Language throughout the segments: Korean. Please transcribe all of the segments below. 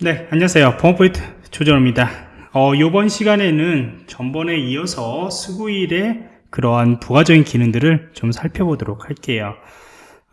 네, 안녕하세요. 보안프로젝트 조정원입니다. 어, 이번 시간에는 전번에 이어서 Sguil의 그러한 부가적인 기능들을 좀 살펴보도록 할게요.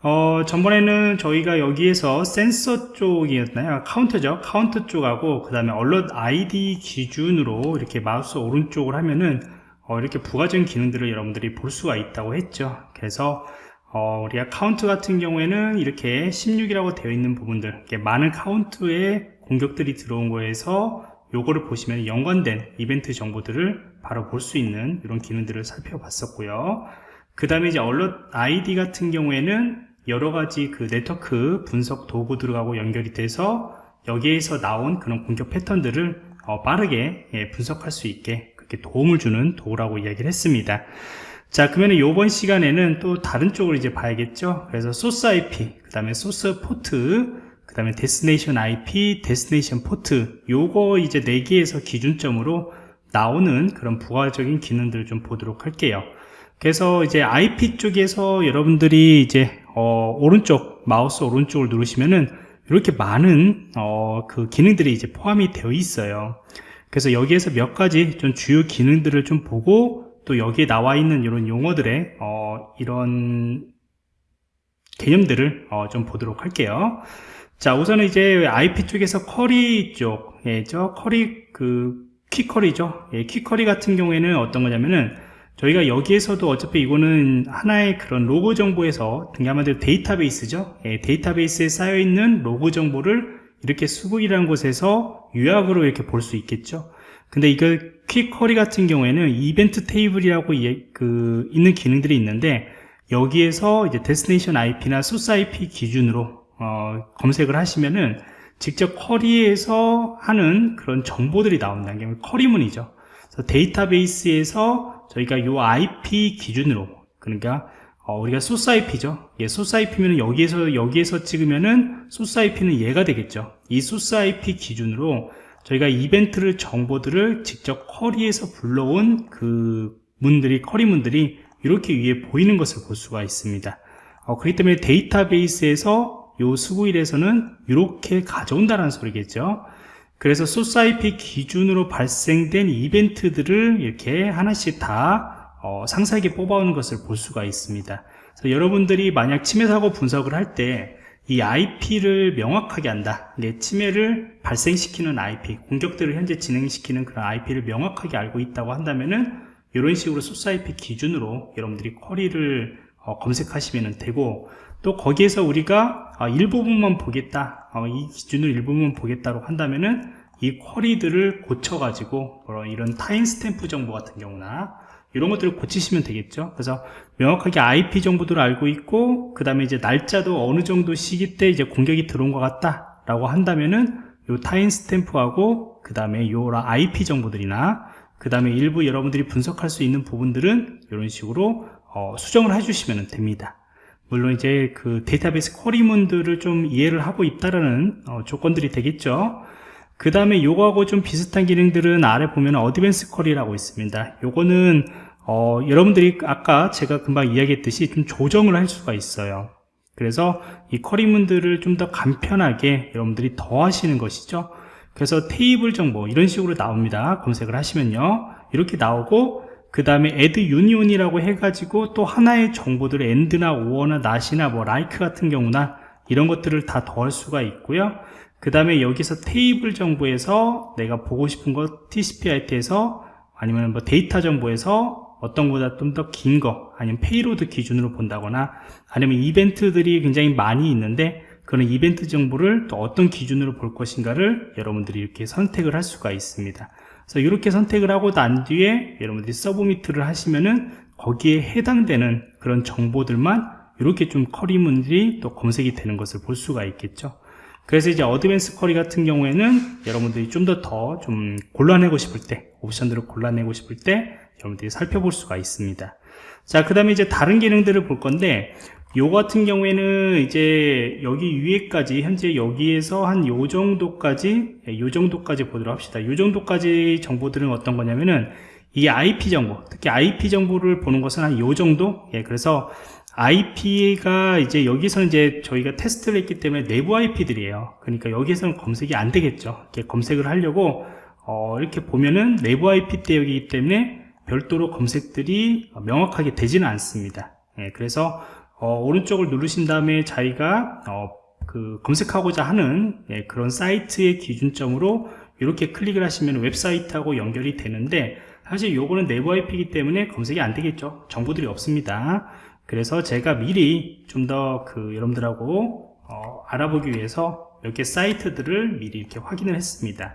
어, 전번에는 저희가 여기에서 센서 쪽이었나요? 카운터죠. 카운터 쪽하고 그 다음에 alert ID 기준으로 이렇게 마우스 오른쪽을 하면은 어, 이렇게 부가적인 기능들을 여러분들이 볼 수가 있다고 했죠. 그래서 어, 우리가 카운트 같은 경우에는 이렇게 16이라고 되어 있는 부분들 많은 카운트의 공격들이 들어온 거에서 요거를 보시면 연관된 이벤트 정보들을 바로 볼 수 있는 이런 기능들을 살펴봤었고요. 그 다음에 이제 alert ID 같은 경우에는 여러 가지 그 네트워크 분석 도구들하고 연결이 돼서 여기에서 나온 그런 공격 패턴들을 어, 빠르게 예, 분석할 수 있게 그렇게 도움을 주는 도구라고 이야기를 했습니다. 자 그러면 이번 시간에는 또 다른 쪽을 이제 봐야겠죠? 그래서 소스 IP 그 다음에 소스 포트 그 다음에 destination IP, destination 포트 요거 이제 4개에서 기준점으로 나오는 그런 부가적인 기능들을 좀 보도록 할게요. 그래서 이제 IP 쪽에서 여러분들이 이제 어, 오른쪽 마우스 오른쪽을 누르시면은 이렇게 많은 어, 그 기능들이 이제 포함이 되어 있어요. 그래서 여기에서 몇 가지 좀 주요 기능들을 좀 보고 또 여기에 나와 있는 이런 용어들의 어, 이런 개념들을 어, 좀 보도록 할게요 자 우선은 이제 IP 쪽에서 query 쪽에죠 query 그 quick query죠. 예, quick query 같은 경우에는 어떤 거냐면은 저희가 여기에서도 어차피 이거는 하나의 그런 로그 정보에서 한마디로 데이터베이스죠. 예, 데이터베이스에 쌓여 있는 로그 정보를 이렇게 Sguil이라는 곳에서 요약으로 이렇게 볼 수 있겠죠. 근데 이거 quick query 같은 경우에는 이벤트 테이블이라고 예, 그 있는 기능들이 있는데 여기에서 이제 destination IP나 소스 IP 기준으로 어, 검색을 하시면은 직접 query에서 하는 그런 정보들이 나온다는 게 query문이죠. 그래서 데이터베이스에서 저희가 이 IP 기준으로 그러니까 어, 우리가 소스 IP죠. 예, 소스 IP면 여기에서 여기에서 찍으면은 소스 IP는 얘가 되겠죠. 이 소스 IP 기준으로 저희가 이벤트를 정보들을 직접 query에서 불러온 그 문들이 query 문들이 이렇게 위에 보이는 것을 볼 수가 있습니다. 어, 그렇기 때문에 데이터베이스에서 요 수구일에서는 이렇게 가져온다는 소리겠죠. 그래서 IP 기준으로 발생된 이벤트들을 이렇게 하나씩 다 어, 상세하게 뽑아오는 것을 볼 수가 있습니다. 그래서 여러분들이 만약 침해 사고 분석을 할 때 이 IP를 명확하게 한다. 침해를 발생시키는 IP 공격들을 현재 진행시키는 그런 IP를 명확하게 알고 있다고 한다면은 이런 식으로 IP 기준으로 여러분들이 쿼리를 어, 검색하시면 되고 또 거기에서 우리가 아, 일부분만 보겠다 어, 이 기준을 일부분 보겠다고 한다면은 이 쿼리들을 고쳐 가지고 이런 타임스탬프 정보 같은 경우나 이런 것들을 고치시면 되겠죠. 그래서 명확하게 IP 정보들을 알고 있고 그 다음에 이제 날짜도 어느 정도 시기 때 이제 공격이 들어온 것 같다 라고 한다면은 요 타임스탬프하고 그 다음에 요 IP 정보들이나 그 다음에 일부 여러분들이 분석할 수 있는 부분들은 이런 식으로 어, 수정을 해주시면 됩니다 물론 이제 그 데이터베이스 쿼리문들을 좀 이해를 하고 있다라는 어, 조건들이 되겠죠. 그 다음에 요거하고 좀 비슷한 기능들은 아래 보면 어드밴스 쿼리라고 있습니다. 요거는 어, 여러분들이 아까 제가 금방 이야기했듯이 좀 조정을 할 수가 있어요. 그래서 이 쿼리문들을 좀 더 간편하게 여러분들이 더 하시는 것이죠. 그래서 테이블 정보 이런 식으로 나옵니다. 검색을 하시면요. 이렇게 나오고 그 다음에 add union이라고 해가지고 또 하나의 정보들을 and나 or나 not이나 뭐 like 같은 경우나 이런 것들을 다 더할 수가 있고요. 그 다음에 여기서 테이블 정보에서 내가 보고 싶은 것 TCP/IP에서 아니면 뭐 데이터 정보에서 어떤 것보다 좀 더 긴 거 아니면 payload 기준으로 본다거나 아니면 이벤트들이 굉장히 많이 있는데 그런 이벤트 정보를 또 어떤 기준으로 볼 것인가를 여러분들이 이렇게 선택을 할 수가 있습니다 그래서 이렇게 선택을 하고 난 뒤에 여러분들이 서브미트를 하시면은 거기에 해당되는 그런 정보들만 이렇게 좀 커리문들이 또 검색이 되는 것을 볼 수가 있겠죠. 그래서 이제 어드밴스 커리 같은 경우에는 여러분들이 좀 더 더 좀 골라내고 싶을 때 옵션들을 골라내고 싶을 때 여러분들이 살펴볼 수가 있습니다. 자 그 다음에 이제 다른 기능들을 볼 건데 요 같은 경우에는 이제 여기 위에까지 현재 여기에서 한 요 정도까지 예, 요 정도까지 보도록 합시다 요 정도까지 정보들은 어떤 거냐면은 이 IP 정보 특히 IP 정보를 보는 것은 한 요 정도 예, 그래서 IP가 이제 여기서는 이제 저희가 테스트를 했기 때문에 내부 IP들이에요. 그러니까 여기서는 검색이 안 되겠죠. 이렇게 검색을 하려고 어, 이렇게 보면은 내부 IP 대역이기 때문에 별도로 검색들이 명확하게 되지는 않습니다. 예, 그래서 어, 오른쪽을 누르신 다음에 자기가 어, 그 검색하고자 하는 예, 그런 사이트의 기준점으로 이렇게 클릭을 하시면 웹사이트하고 연결이 되는데 사실 요거는 내부 IP이기 때문에 검색이 안 되겠죠. 정보들이 없습니다. 그래서 제가 미리 좀 더 그 여러분들하고 어, 알아보기 위해서 몇개 사이트들을 미리 이렇게 확인을 했습니다.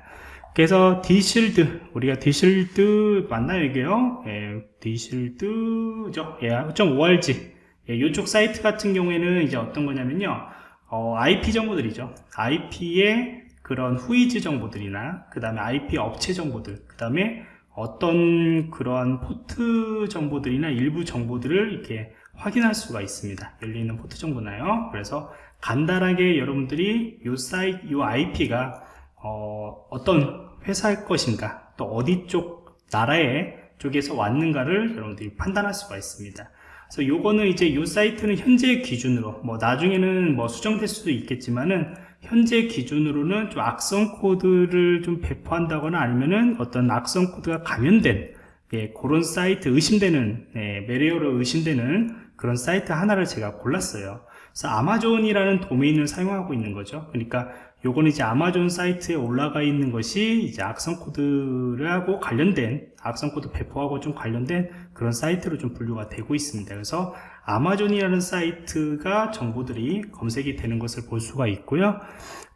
그래서 DShield 우리가 DShield 맞나요 이게요? 예, DShield죠. 예, .org 예, 이쪽 사이트 같은 경우에는 이제 어떤 거냐면요. 어, IP 정보들이죠. IP의 그런 whois 정보들이나 그 다음에 IP 업체 정보들 그 다음에 어떤 그러한 포트 정보들이나 일부 정보들을 이렇게 확인할 수가 있습니다. 열리는 포트 정보나요. 그래서 간단하게 여러분들이 이 사이트, 이 IP가 어, 어떤 회사의 것인가, 또 어디 쪽 나라의 쪽에서 왔는가를 여러분들이 판단할 수가 있습니다. 그래서 요거는 이제 이 사이트는 현재 기준으로, 뭐 나중에는 뭐 수정될 수도 있겠지만은 현재 기준으로는 좀 악성 코드를 좀 배포한다거나 아니면은 어떤 악성 코드가 감염된 예, 그런 사이트 의심되는 예, malware로 의심되는 그런 사이트 하나를 제가 골랐어요. 그래서 아마존이라는 도메인을 사용하고 있는 거죠. 그러니까 요거는 이제 아마존 사이트에 올라가 있는 것이 이제 악성 코드하고 관련된 악성 코드 배포하고 좀 관련된 그런 사이트로 좀 분류가 되고 있습니다. 그래서 아마존이라는 사이트가 정보들이 검색이 되는 것을 볼 수가 있고요.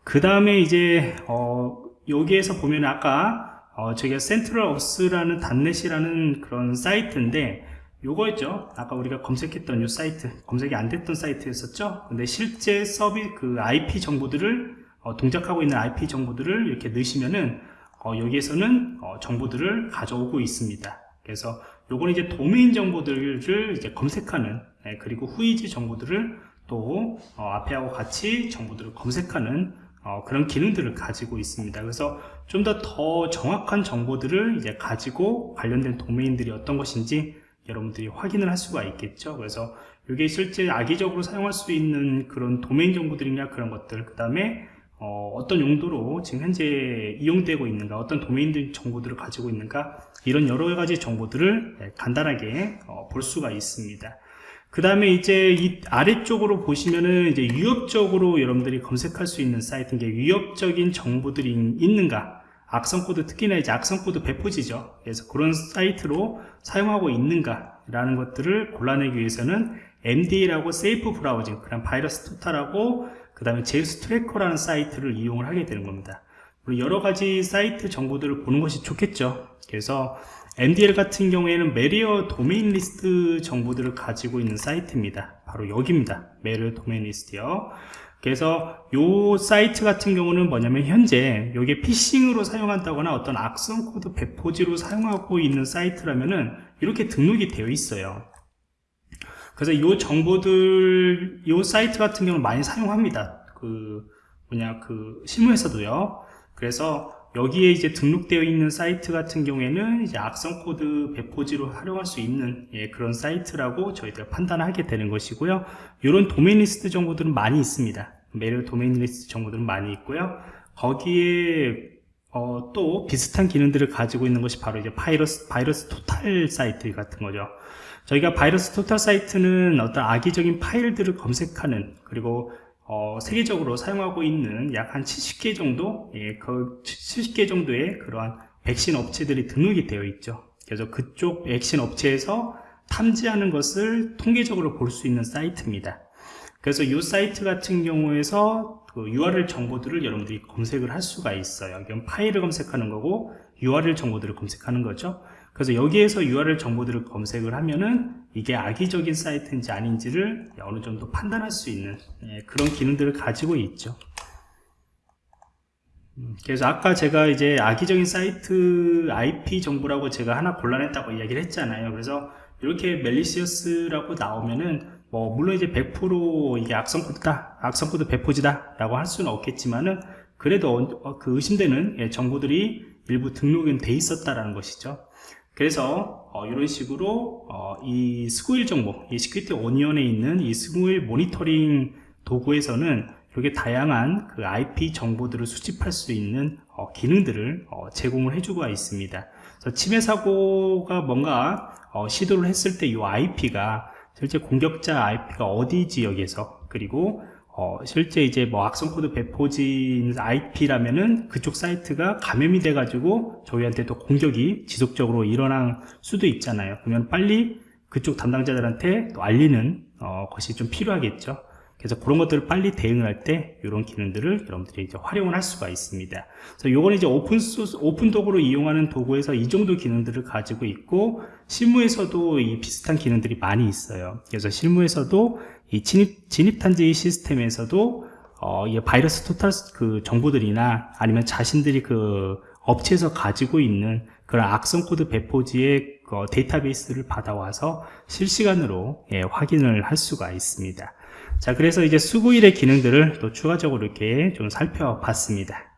그 다음에 이제 어 여기에서 보면 아까 어 저희가 센트럴 업스라는 단넷이라는 그런 사이트인데 요거였죠 아까 우리가 검색했던 요 사이트 검색이 안 됐던 사이트였었죠 근데 실제 서비 그 IP 정보들을 어, 동작하고 있는 IP 정보들을 이렇게 넣으시면은 어, 여기에서는 어, 정보들을 가져오고 있습니다. 그래서 요거는 이제 도메인 정보들을 이제 검색하는 네, 그리고 후이지 정보들을 또 어, 앞에하고 같이 정보들을 검색하는 어, 그런 기능들을 가지고 있습니다. 그래서 좀더더 정확한 정보들을 이제 가지고 관련된 도메인들이 어떤 것인지 여러분들이 확인을 할 수가 있겠죠. 그래서 이게 실제 악의적으로 사용할 수 있는 그런 도메인 정보들이냐 그런 것들 그 다음에 어, 떤 용도로 지금 현재 이용되고 있는가 어떤 도메인 정보들을 가지고 있는가 이런 여러 가지 정보들을 네, 간단하게 어, 볼 수가 있습니다. 그 다음에 이제 이 아래쪽으로 보시면은 이제 위협적으로 여러분들이 검색할 수 있는 사이트인 게 위협적인 정보들이 있는가 악성 코드 특히나 이제 악성 코드 배포지죠. 그래서 그런 사이트로 사용하고 있는가 라는 것들을 골라내기 위해서는 MDL하고 Safe Browsing 그런 바이러스 토탈하고 그 다음에 Zeus Tracker라는 사이트를 이용을 하게 되는 겁니다. 여러 가지 사이트 정보들을 보는 것이 좋겠죠. 그래서 MDL 같은 경우에는 Malware Domain List 정보들을 가지고 있는 사이트입니다. 바로 여기입니다. Malware Domain List요 그래서 이 사이트 같은 경우는 뭐냐면 현재 이게 피싱으로 사용한다거나 어떤 악성 코드 배포지로 사용하고 있는 사이트라면은 이렇게 등록이 되어 있어요. 그래서 이 정보들 이 사이트 같은 경우는 많이 사용합니다. 그 뭐냐 그 실무에서도요. 그래서 여기에 이제 등록되어 있는 사이트 같은 경우에는 이제 악성 코드 배포지로 활용할 수 있는 예, 그런 사이트라고 저희가 판단하게 되는 것이고요. 이런 도메인 리스트 정보들은 많이 있습니다 Malware Domain List 정보들은 많이 있고요. 거기에 어, 또 비슷한 기능들을 가지고 있는 것이 바로 이제 바이러스, VirusTotal 사이트 같은 거죠. 저희가 VirusTotal 사이트는 어떤 악의적인 파일들을 검색하는 그리고 어, 세계적으로 사용하고 있는 약 한 70개 정도? 예, 그 70개 정도의 그러한 백신 업체들이 등록이 되어 있죠. 그래서 그쪽 백신 업체에서 탐지하는 것을 통계적으로 볼 수 있는 사이트입니다 그래서 이 사이트 같은 경우에서 그 URL 정보들을 여러분들이 검색을 할 수가 있어요 이건 파일을 검색하는 거고 URL 정보들을 검색하는 거죠 그래서 여기에서 URL 정보들을 검색을 하면은 이게 악의적인 사이트인지 아닌지를 어느 정도 판단할 수 있는 예, 그런 기능들을 가지고 있죠. 음, 그래서 아까 제가 이제 악의적인 사이트 IP 정보라고 제가 하나 골라냈다고 이야기를 했잖아요. 그래서 이렇게 malicious라고 나오면은 뭐 물론 이제 100% 이게 악성 코드다, 악성 코드 배포지다 라고 할 수는 없겠지만은 그래도 어, 그 의심되는 예, 정보들이 일부 등록은 돼 있었다라는 것이죠. 그래서 어, 이런 식으로 어, 이 Sguil 정보, 이 Security Onion에 있는 이 Sguil 모니터링 도구에서는 이렇게 다양한 그 IP 정보들을 수집할 수 있는 어, 기능들을 어, 제공을 해주고 있습니다. 그래서 침해 사고가 뭔가 어, 시도를 했을 때 이 IP가 실제 공격자 IP가 어디 지역에서 그리고 어, 실제 이제 뭐 악성 코드 배포진 IP라면은 그쪽 사이트가 감염이 돼 가지고 저희한테 또 공격이 지속적으로 일어날 수도 있잖아요. 그러면 빨리 그쪽 담당자들한테 또 알리는 어, 것이 좀 필요하겠죠. 그래서 그런 것들을 빨리 대응을 할 때 이런 기능들을 여러분들이 이제 활용을 할 수가 있습니다. 그래서 요거는 이제 오픈 소스, 오픈 도구로 이용하는 도구에서 이 정도 기능들을 가지고 있고 실무에서도 이 비슷한 기능들이 많이 있어요. 그래서 실무에서도 이 침입, 침입 탐지 시스템에서도 어, 이 VirusTotal 그 정보들이나 아니면 자신들이 그 업체에서 가지고 있는 그런 악성 코드 배포지의 그 데이터베이스를 받아와서 실시간으로 예, 확인을 할 수가 있습니다. 자, 그래서 이제 수구일의 기능들을 또 추가적으로 이렇게 좀 살펴봤습니다.